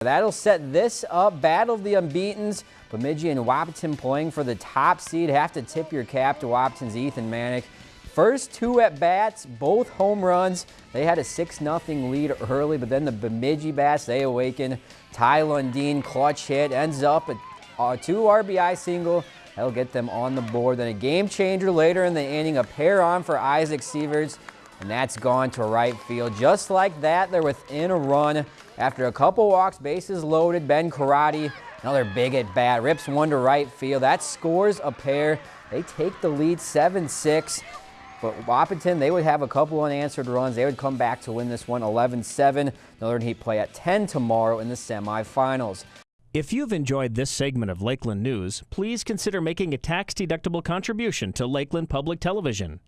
That'll set this up. Battle of the Unbeatens. Bemidji and Wahpeton playing for the top seed. Have to tip your cap to Wahpeton's Ethan Manick. First two at bats, both home runs. They had a 6-0 lead early, but then the Bemidji bats, they awaken. Ty Lundeen, clutch hit, ends up a, a two RBI single. That'll get them on the board. Then a game changer later in the inning, a pair on for Isaac Sieverts, and that's gone to right field. Just like that, they're within a run. After a couple walks, bases loaded, Ben Karate, another big at bat, rips one to right field. That scores a pair. They take the lead 7-6. But Wahpeton, they would have a couple unanswered runs. They would come back to win this one 11-7. Northern Heat play at 10 tomorrow in the semifinals. If you've enjoyed this segment of Lakeland News, please consider making a tax-deductible contribution to Lakeland Public Television.